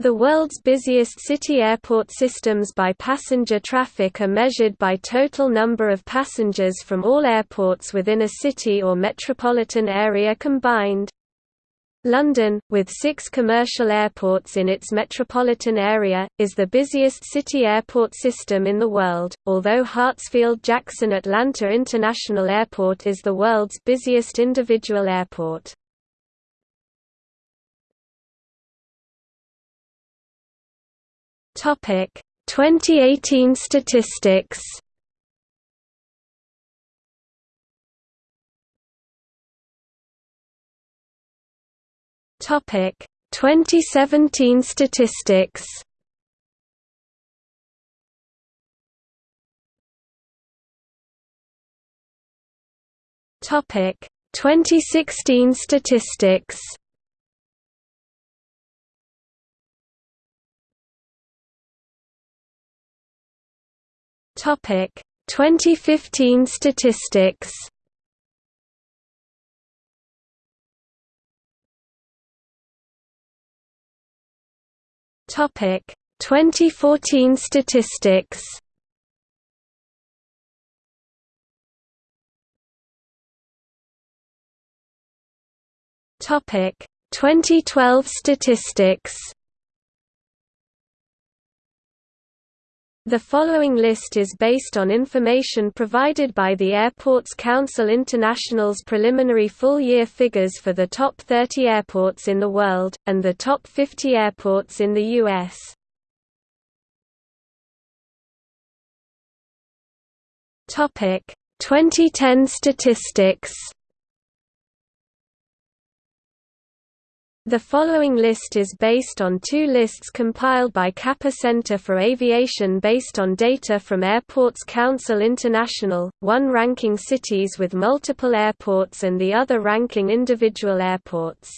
The world's busiest city airport systems by passenger traffic are measured by total number of passengers from all airports within a city or metropolitan area combined. London, with six commercial airports in its metropolitan area, is the busiest city airport system in the world, although Hartsfield-Jackson Atlanta International Airport is the world's busiest individual airport. Topic 2018 statistics. Topic 2017 statistics. Topic 2016 statistics. Topic 2015 statistics. Topic 2014 statistics. Topic 2012 statistics. The following list is based on information provided by the Airports Council International's preliminary full-year figures for the top 30 airports in the world, and the top 50 airports in the U.S. Topic 2010 statistics The following list is based on two lists compiled by CAPA Center for Aviation based on data from Airports Council International, one ranking cities with multiple airports and the other ranking individual airports.